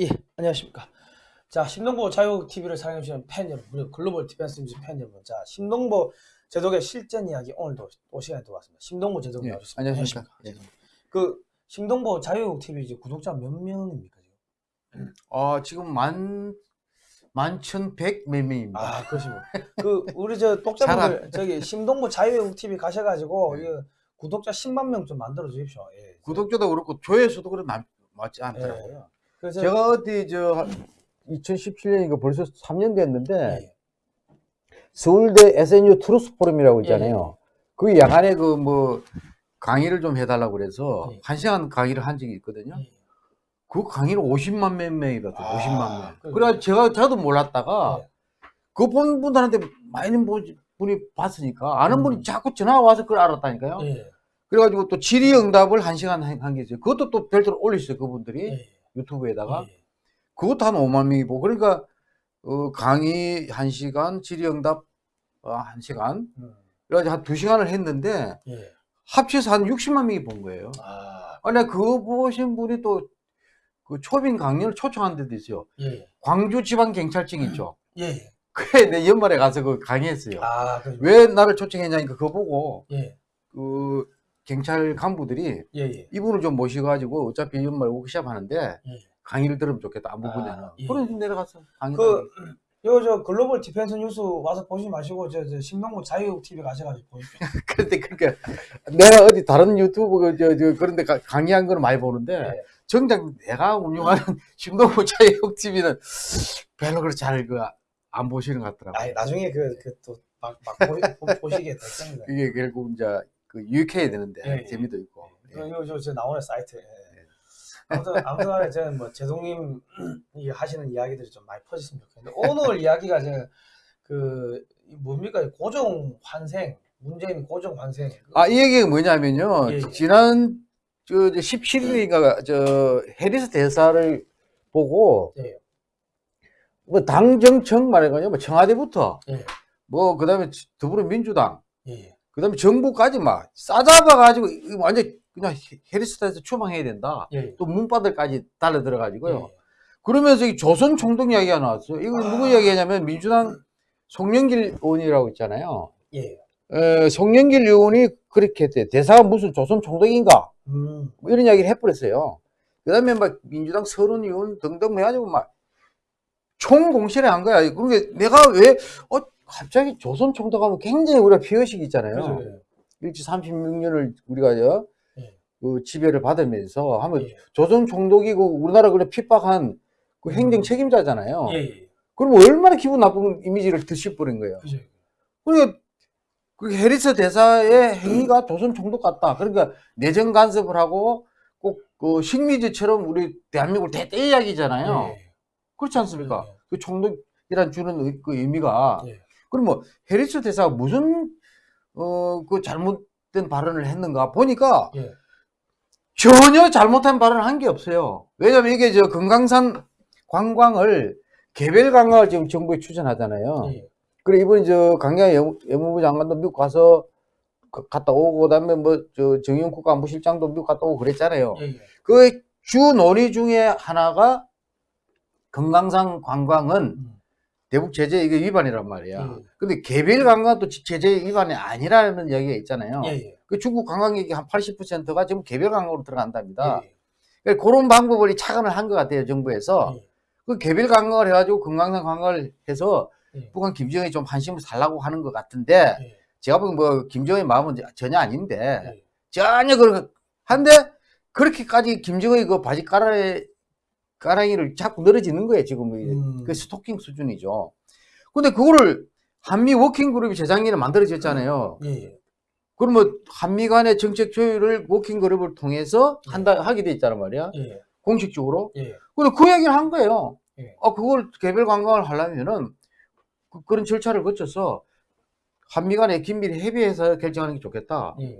예, 안녕하십니까. 자, 신동보 자유TV를 사랑해주시는 팬 여러분, 그리고 글로벌 디펜스 뉴스 팬 여러분. 자, 신동보 제독의 실전 이야기 오늘도 또 시간이 또 왔습니다. 신동보 제독이 예, 나오셨습니다. 안녕하십니까. 안녕하십니까. 그 신동보 자유TV 이제 구독자 몇 명입니까 지금? 어, 지금 만, 만천백 몇 명입니다. 아, 그러시고. 그 우리 저 독자분들 저기 신동보 자유TV 가셔가지고 네. 이거 구독자 10만 명 좀 만들어 주십시오. 예. 구독자도 그렇고 조회수도 남- 맞지 않더라고요. 그래서 제가 어디 저 2017년이니까 벌써 3년 됐는데 예. 서울대 SNU 트루스 포럼이라고 있잖아요. 그 야간에 그 뭐 강의를 좀 해달라고 그래서 예. 한 시간 강의를 한 적이 있거든요. 예. 그 강의를 50만 몇 명이 봤어요. 아, 50만 명. 그래요? 그래가 제가 저도 몰랐다가 예. 그 본 분들한테 많은 분- 분이 봤으니까 아는 음. 분이 자꾸 전화가 와서 그걸 알았다니까요. 예. 그래가지고 또 질의응답을 한 시간 한 게 있어요. 그것도 또 별도로 올렸어요. 그분들이 예. 유튜브에다가 예. 그것도 한 5만 명이 보고 그러니까 어, 강의 한 시간, 질의응답 어, 한 시간, 음. 그래가지고 한두 시간을 했는데 예. 합쳐서 한 60만 명이 본 거예요. 아, 아니 그거 보신 분이 또 그 초빙 강연을 초청한 데도 있어요. 예. 광주 지방 경찰청 있죠. 예. 그래 내 연말에 가서 그 강의했어요. 아, 그왜 나를 초청했냐니까 그거 보고 예. 그 경찰 간부들이 예, 예. 이분을 좀 모셔가지고 어차피 연말 워크샵 하는데 예. 강의를 들으면 좋겠다 안보 분야는 아, 예. 그래서 내려가서 강의 그, 요, 저, Global Defense News 와서 보지 마시고, 저, 저, 신동구 자유 TV 가셔가지고 보십시오. 그런데 그러니까 내가 어디 다른 유튜브 그 저, 저 그런데 가- 강의한 거는 많이 보는데 예. 정작 내가 운영하는 신동부 자유국 TV는 별로 그렇게 잘그안 보시는 것 같더라고요. 아니, 나중에 그, 그, 또, 막, 막 보, 보, 보시게 될 겁니다. 이게 결국 이제 그 유익해야 되는데 예, 예. 재미도 있고. 그, 요, 저, 저, 나오는 사이트. 예. 아무튼, 아무튼 간에 저는 뭐, 제동님 이 하시는 이야기들이 좀 많이 퍼졌으면 좋겠는데, 오늘 이야기가 저, 그, 이 뭡니까? 고정 환생. 문재인 고정 환생. 아, 이 얘기가 뭐냐면요. 예, 예. 지난 저 17일인가 저 해리스 대사를 보고 예. 뭐 당정청 말해가지고 뭐 청와대부터 예. 뭐 그다음에 더불어민주당 예. 그 다음에 정부까지 막 싸잡아가지고 이거 완전 그냥 해리스 대사 추방해야 된다. 예. 또 문바들까지 달려 들어가지고요. 예. 그러면서 이 조선 총독 이야기가 나왔어요. 이거 아. 누구 이야기냐면 민주당 송영길 의원이라고 있잖아요. 예. 에, 송영길 의원이 그렇게 했대요. 대사가 무슨 조선 총독인가? 음. 뭐 이런 이야기를 해버렸어요. 그 다음에 막 민주당 서른 의원 등등 해가지고 막 총공실에 한 거야. 그러게 내가 왜, 어, 갑자기 조선 총독 하면 굉장히 우리가 피의식이 있잖아요. 그죠. 예. 일제 36년을 우리가 저, 예. 그 지배를 받으면서 하면 예. 조선 총독이고 우리나라 그래 핍박한 그 행정 책임자잖아요. 예. 예. 그럼 얼마나 기분 나쁜 이미지를 드실버린 거예요. 그죠. 그러니까 그 해리스 대사의 행위가 조선 총독 같다. 그러니까 내정 간섭을 하고 꼭 그 식미지처럼 우리 대한민국을 대대 이야기잖아요. 예. 그렇지 않습니까? 예. 그 총독이란 주는 의- 그 의미가 예. 그럼 뭐 해리스 대사가 무슨 어 그 잘못된 발언을 했는가 보니까 예. 전혀 잘못한 발언을 한 게 없어요. 왜냐면 이게 저 금강산 관광을 개별 관광을 지금 정부에 추진하잖아요. 예. 그래 이번에 저 강경 외무- 외무부 장관도 미국 가서 그- 갔다 오고 그다음에 뭐 저 정용 국가안보실장도 미국 갔다 오고 그랬잖아요. 예. 예. 그주 논의 중에 하나가 금강산 관광은 음. 대북 제재 이게 위반이란 말이야. 음. 근데 개별 관광도 지- 제재 위반이 아니라는 이야기가 있잖아요. 예. 예. 그 중국 관광객이 한 80%가 지금 개별 관광으로 들어간답니다. 예. 그러니까 그런 방법을 착안을 한 것 같아요 정부에서. 예. 그 개별 관광을 해가지고 금강산 관광을 해서 예. 북한 김정은이 좀 환심을 살라고 하는 것 같은데 예. 제가 보기엔 뭐 김정은의 마음은 전혀 아닌데 예. 전혀 그런 한데 그렇게까지 김정은이 그 바지 가라리 가랑이를 자꾸 늘어지는 거예요 지금 음. 그 스토킹 수준이죠. 근데 그거를 한미 working group이 재작년에 만들어졌잖아요. 예. 그럼 뭐 한미 간의 정책 조율을 working group을 통해서 한다 하게 돼 있단 말이야. 예. 공식적으로. 예. 근데 그 얘기를 한 거예요. 예. 아, 그걸 개별 관광을 하려면은 그, 런 절차를 거쳐서 한미 간에 긴밀히 협의해서 결정하는 게 좋겠다. 예.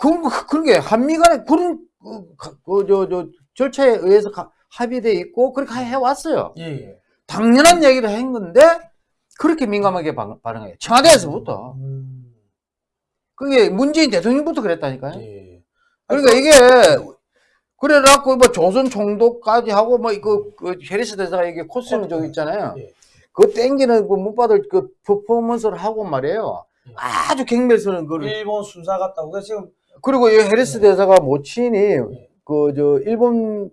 그, 그, 그런 게 한미 간에 그런, 그, 가- 그, 저, 저, 절차에 의해서 가- 합의돼 있고 그렇게 해왔어요. 예. 예. 당연한 얘기를 한 건데 그렇게 민감하게 반- 반응해요. 청와대에서부터. 음. 그게 문재인 대통령부터 그랬다니까요. 예. 그러니까 이게 그래갖고 뭐 조선 총독까지 하고 뭐그그 헤리스 대사가 이게 코스튬 저기 있잖아요. 예. 그 땡기는 그 못받을 그 퍼포먼스를 하고 말이에요. 예. 아주 경멸스러운 거를. 일본 순사 같다고 그래서 지금 그리고 이 헤리스 네. 대사가 모친이 예. 그저 일본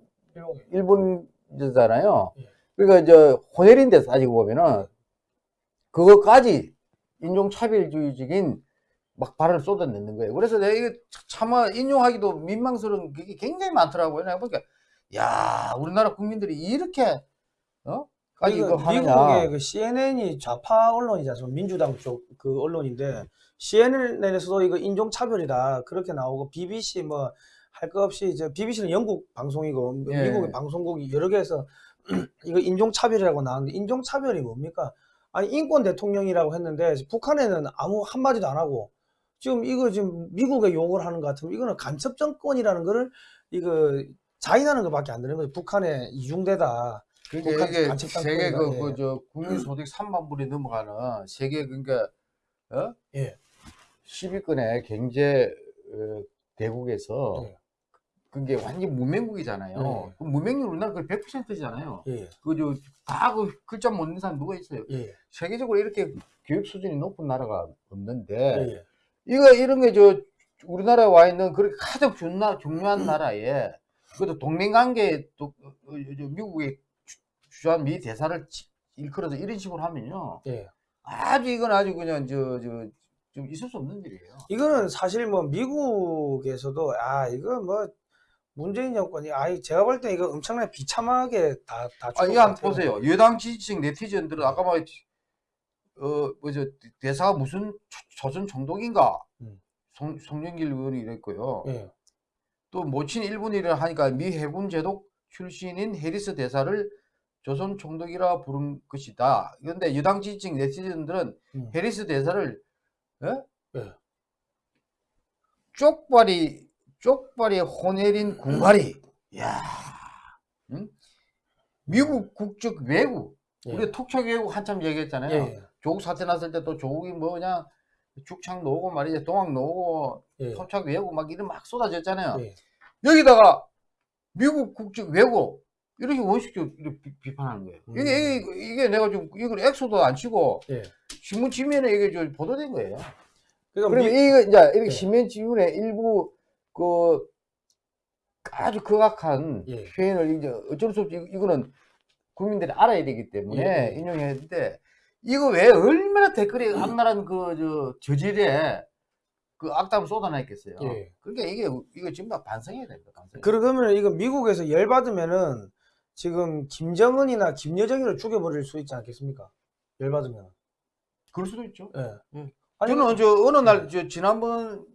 일본 일본이잖아요. 예. 그러니까 이제 대사 따지고 보면은 그거까지 인종차별주의적인 막 발언을 쏟아내는 거예요. 그래서 내가 이거 차마 인용하기도 민망스러운 게 굉장히 많더라고요. 내가 보니까 야 우리나라 국민들이 이렇게 어? 까지 이거 미국의 하느냐. 그 CNN이 좌파 언론이잖아요. 민주당 쪽 그 언론인데 CNN에서도 이거 인종 차별이다 그렇게 나오고 BBC 뭐 할거 없이 이제 BBC는 영국 방송이고 예. 미국의 방송국이 여러 개에서 이거 인종 차별이라고 나왔는데 인종 차별이 뭡니까? 아니 인권 대통령이라고 했는데 북한에는 아무 한 마디도 안 하고 지금 이거 지금 미국에 욕을 하는 것 같으면 이거는 간첩 정권이라는 거를 이거 자인하는 것밖에 안 되는 거죠. 북한에 이중대다. 그러니까 북한 이게 간첩 세계 땅콩이다. 그, 예. 그, 저, 국민 소득 3만 불이 넘어가는 세계, 그러니까, 어? 예. 10위권의 경제, 어, 대국에서, 예. 그게 완전 무명국이잖아요. 예. 그 무명률 우리나라 100%잖아요. 예. 그, 저, 다그 글자 못 읽는 사람 누가 있어요? 예. 세계적으로 이렇게 교육 수준이 높은 나라가 없는데, 예. 이거, 이런 게 저, 우리나라에 와 있는 그렇게 가장 중나, 중요한 나라에, 그것도 동맹관계, 또, 어, 어, 저 미국의 주- 주한 미 대사를 치- 일컬어서 이런 식으로 하면요. 예. 아주 이건 아주 그냥 저, 저, 좀 있을 수 없는 일이에요. 이거는 사실 뭐 미국에서도 아 이거 뭐 문재인 정권이 아 제가 볼 때 이거 엄청나게 비참하게 다 다 아, 이거 한번 보세요. 여당 지지층 네티즌들은 아까 말, 어, 뭐죠, 대사가 무슨 조- 조선 총독인가? 음. 송, 송영길 의원이 이랬고요. 예. 또 모친 일본이라 하니까 미 해군 제독 출신인 해리스 대사를 조선 총독이라 부른 것이다. 그런데 여당 지지층 네티즌들은 음. 해리스 대사를 예? 예. 쪽발이 쪽발이 호내린 군발이 야 응? 미국 국적 외국 예. 우리가 톡촉 외국 한참 얘기했잖아요. 예. 조국 사태 났을 때 또 조국이 뭐 그냥 죽창 놓고 말이지 동학 놓고 예. 토착 외국 막 이런 막 쏟아졌잖아요. 예. 여기다가 미국 국적 외국 이렇게 원식적으로 이렇게 비- 비판하는 거예요. 음. 이게, 이게 이게 내가 좀 이걸 엑소도 안 치고 예. 신문 지면에 이게 좀 보도된 거예요. 그러니까 그러면 미- 이거 이제 이렇게 예. 신문 지문에 일부 그 아주 극악한 예. 표현을 이제 어쩔 수 없이 이- 이거는 국민들이 알아야 되기 때문에 예, 예. 인용해야 되는데 이거 왜 얼마나 댓글이 악랄한 그저 저질에 그 악담을 쏟아냈겠어요. 예. 그러니까 이게 이거 지금 다 반성해야 됩니다. 반성. 그러면 이거 미국에서 열 받으면은 지금 김정은이나 김여정이를 죽여버릴 수 있지 않겠습니까? 열 받으면. 그럴 수도 있죠. 예. 예. 아니, 저는 저 어느 예. 날저 지난번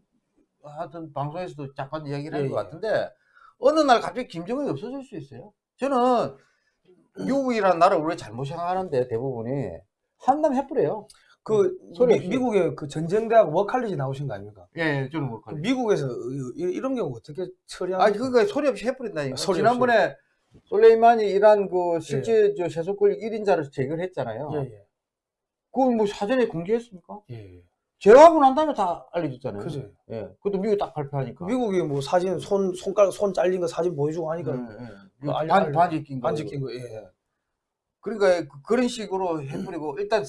하여튼 방송에서도 잠깐 이야기를 한 예, 것 예. 같은데 어느 날 갑자기 김정은이 없어질 수 있어요. 저는 미국이라는 나라를 우리가 잘못 생각하는데 대부분이 한담 해버려요. 그 소리 미. 미국의 그 전쟁대학 워칼리지 나오신 거 아닙니까? 예, 예 저는 뭐그 미국에서 이- 이런 경우 어떻게 처리하는? 아니 그러니까 소리 없이 해버린다니까. 소리 지난번에 솔레이만이 이란 그 실제 저 세속 권력 1인자를 제거를 했잖아요. 예, 예. 그걸 뭐 사전에 공개했습니까? 예. 제거하고 난 다음에 다 알려줬잖아요. 그죠. 예. 그것도 미국이 딱 발표하니까. 미국이 뭐 사진 손 손가락 손 잘린 거 사진 보여주고 하니까 예, 예. 그 알려- 반, 알려- 반지 낀 거. 반지 낀 거. 예. 그러니까 그- 그런 식으로 해버리고 일단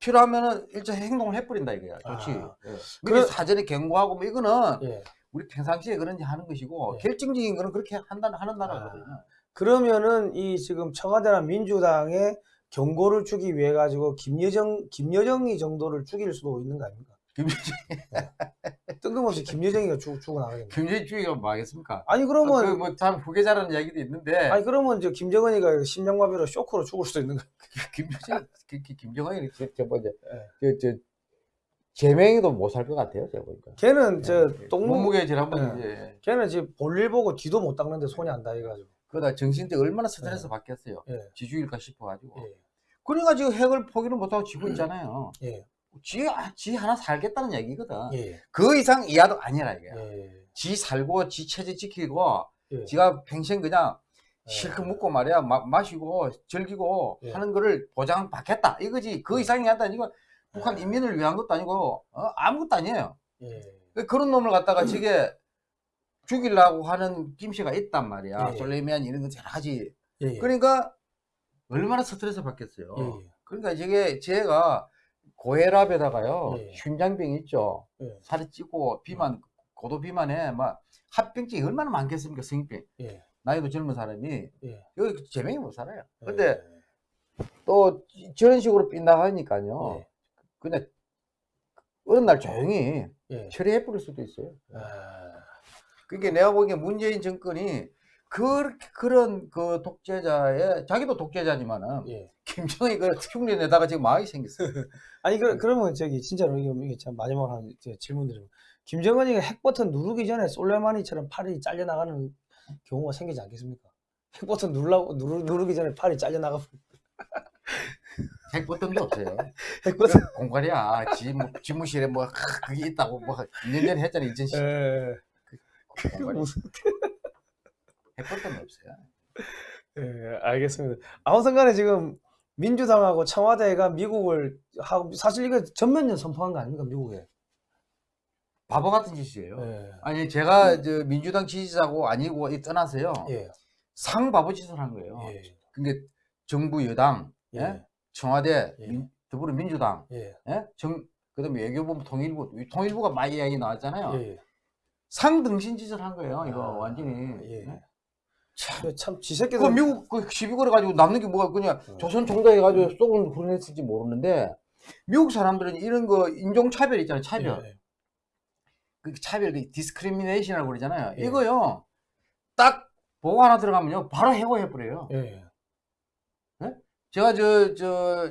필요하면은 일단 행동을 해버린다 이거야. 좋지. 아. 예. 그래- 미리 사전에 경고하고 뭐 이거는 예. 우리 평상시에 그런지 하는 것이고 예. 결정적인 거는 그렇게 한다 하는 나라거든요. 그러면은 이 지금 청와대나 민주당에 경고를 주기 위해 가지고 김여정 김여정이 정도를 죽일 수도 있는 거 아닙니까? 뜬금없이 김여정이가 죽 죽어 나가겠네. 경제주의가 뭐 하겠습니까? 아니 그러면 그뭐참 후계자라는 이야기도 있는데 아니 그러면 이제 김정은이가 심장마비로 쇼크로 죽을 수도 있는 거. 그- 그 김정은이 저, 저 예. 저저 제명이도 못 살 것 같아요 제가 보니까. 걔는 저 예. 똥 몸무게 지난번 예. 이제 걔는 지금 볼일 보고 뒤도 못 닦는데 손이 안 닿아가지고. 그러다 정신대 얼마나 스트레스 받겠어요. 예. 지주일까 싶어가지고. 예. 그러니까 지금 핵을 포기를 못하고 지고 있잖아요. 예. 지, 아, 지 하나 살겠다는 얘기거든. 예. 그 이상 이하도 아니라 이게. 예. 지 살고 지 체제 지키고 예. 지가 평생 그냥 예. 실컷 먹고 말이야 마, 마시고 즐기고 예. 하는 거를 보장받겠다 이거지 그 이상이 하다 아니고 북한 예. 인민을 위한 것도 아니고 어? 아무것도 아니에요 예. 그런 놈을 갖다가 지게 죽이려고 하는 김씨가 있단 말이야. 예, 예. 솔레이만 이런 거 여러 가지. 예, 예. 그러니까 얼마나 스트레스 받겠어요. 예, 예. 그러니까 이게 제가 고혈압에다가요 예. 심장병 있죠. 예. 살이 찌고 비만 고도 비만에 막 합병증이 얼마나 많겠습니까 성인병. 예. 나이도 젊은 사람이 예. 여기 제명이 못 살아요. 예. 근데 또 저런 식으로 빗나가니까요. 예. 그냥 어느 날 조용히 예. 처리해 버릴 수도 있어요. 아, 그게 내가 보기에 문재인 정권이 그렇게 그런 그 독재자의 자기도 독재자지만은 예. 김정은이 그 흉내 내다가 지금 망하게 생겼어요. 아니 그 그러면 저기 진짜로 이게 참 마지막으로 한저 질문 드리면 김정은이가 핵 버튼 누르기 전에 솔레마니처럼 팔이 잘려 나가는 경우가 생기지 않겠습니까? 핵 버튼 누르라고 누르, 누르기 전에 팔이 잘려 나가 핵 버튼도 없어요. 핵 버튼 그 공갈이야. 지, 뭐, 뭐 하, 그게 있다고 뭐 2년 전에 했잖아. 2010. 예. 공갈이. 무슨 핵버튼은 없어요. 예, 알겠습니다. 아무튼간에 지금 민주당하고 청와대가 미국을 하고 사실 이거 전면전 선포한 거 아닙니까 미국에? 바보 같은 짓이에요. 예. 아니 제가 저 민주당 지지자고 아니고 이 떠나서요. 예. 상 바보 짓을 한 거예요. 예. 근데 정부 여당, 예? 예. 청와대, 예. 민- 더불어민주당, 예. 예? 정, 그다음에 외교부, 통일부, 통일부가 막 이야기 나왔잖아요. 예. 상등신 짓을 한 거예요. 이거 아, 완전히. 예. 예? 참, 참 지새끼들 그 미국 그 시비 걸어가지고 남는 게 뭐가 그냥 어. 조선 총독 해가지고 쏘은 후련했을지 모르는데 미국 사람들은 이런 거 인종 차별 있잖아요. 차별. 예. 그 차별, 그 discrimination이라고 그러잖아요. 예. 이거요. 딱 보고 하나 들어가면요. 바로 해고해 버려요. 예. 제가 저 저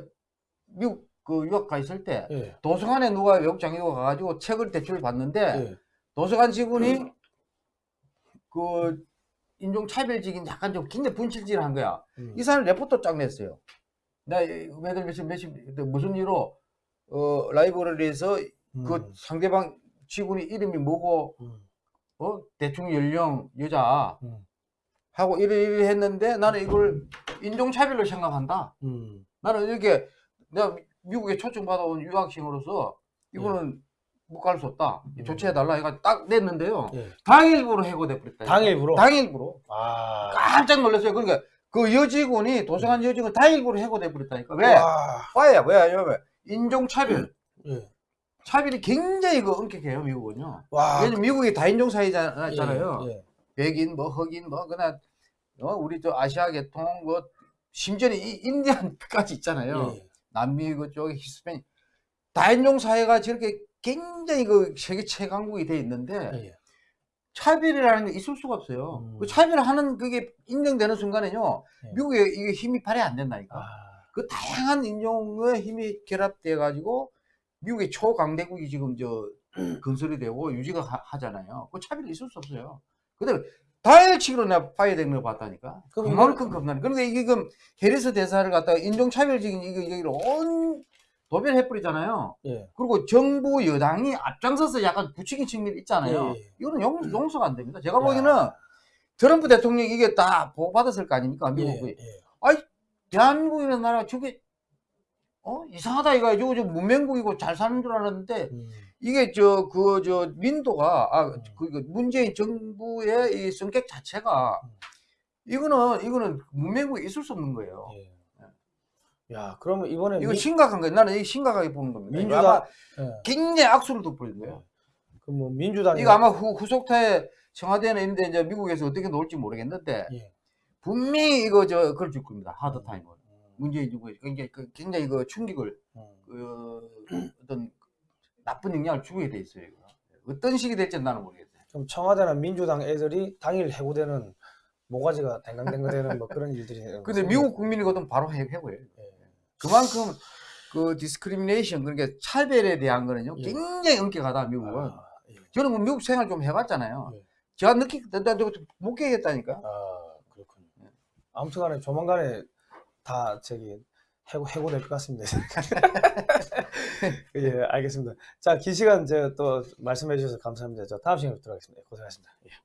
미국 그 유학 가 있을 때 예. 도서관에 누가 외국 장교가 가가지고 책을 대출 받는데 예. 도서관 직원이 그 인종 차별적인 약간 좀 굉장히 불친절한 거야. 음. 이 사람 레포트 쫙 냈어요. 나 매달 며칠 며칠 무슨 이유로 어 라이브러리에서 그 음. 상대방 직원이 이름이 뭐고 음. 어 대충 연령 여자 음. 하고 이래 이래 했는데 나는 이걸 인종 차별로 생각한다. 음. 나는 이렇게 내가 미국에 초청 받아온 유학생으로서 이거는 못 갈 수 없다. 음. 조치해달라 해가 딱 냈는데요. 예. 당일부로 해고돼 버렸다. 당일부로? 당일부로. 아. 깜짝 놀랐어요. 그러니까 그 여직원이 도서관 여직원 당일부로 해고돼 버렸다니까. 왜? 와. 왜야? 왜야? 왜? 인종 차별. 예. 차별이 굉장히 그 엄격해요, 미국은요. 와. 왜냐면 미국이 다인종 사회잖아요. 예. 예. 백인, 뭐 흑인, 뭐 그냥 어, 우리 저 아시아 계통, 뭐 심지어는 이 인디안까지 있잖아요. 예. 남미 그쪽에 히스패닉 다인종 사회가 저렇게 굉장히 그 세계 최강국이 돼 있는데 예. 차별이라는 게 있을 수가 없어요. 음. 그 차별하는 그게 인정되는 순간에는요, 예. 미국에 이게 힘이 발휘 안 된다니까. 아. 그 다양한 인종의 힘이 결합돼 가지고 미국의 초강대국이 지금 저 건설이 되고 유지가 하, 잖아요 그 차별이 있을 수 없어요. 근데 다일치기로 내가 파이된 걸 봤다니까. 그만큼 겁나네. 그런데 이게 지금 해리스 대사를 갖다가 인종차별적인 이거 여기를 온 도별해버리잖아요. 예. 그리고 정부 여당이 앞장서서 약간 부추긴 측면이 있잖아요. 예, 예. 이거는 용, 용서가 안 됩니다. 제가 야. 보기에는 트럼프 대통령이 이게 다 보고받았을 거 아닙니까? 미국이. 예. 예. 대한민국이라는 나라가 저게 어 이상하다 이거 저거 저 문명국이고 잘 사는 줄 알았는데 음. 이게 저 그 저 민도가 아 음. 그그 문재인 정부의 이 성격 자체가 음. 이거는 이거는 문명국에 있을 수 없는 거예요. 예. 야, 그러면 이번에 이거 민- 심각한 거예요. 나는 이 심각하게 보는 겁니다. 민주당- 아마 예. 굉장히 악수를 돋보인 거예요. 그뭐 민주당이 이거 아마 후, 후속타에 청와대는 있는데 이제 미국에서 어떻게 나올지 모르겠는데 예. 분명히 이거 저 그걸 줄 겁니다. hard time을. 음. 문재인 정부에 굉장히 그 굉장히 그 충격을 음. 그 어떤 나쁜 영향을 주게 돼 있어요. 이거. 어떤 식이 될지 나는 모르겠어요. 그럼 청와대나 민주당 애들이 당일 해고되는 모가지가 댕강댕강 되는 뭐 그런 일들이 근데 미국 국민이거든 바로 해- 해고해요. 예. 그만큼 그 discrimination 그러니까 차별에 대한 거는요 예. 굉장히 엄격하다 미국은. 아, 예. 저는 뭐 미국 생활 좀 해봤잖아요. 예. 제가 느끼 못 깨겠다니까. 아, 그렇군요. 아무튼간에 조만간에 다 저기 해고 해고 될 것 같습니다. 예, 알겠습니다. 자, 긴 시간 제가 또 말씀해 주셔서 감사합니다. 저 다음 시간에 뵙도록 하겠습니다. 고생하셨습니다. 예.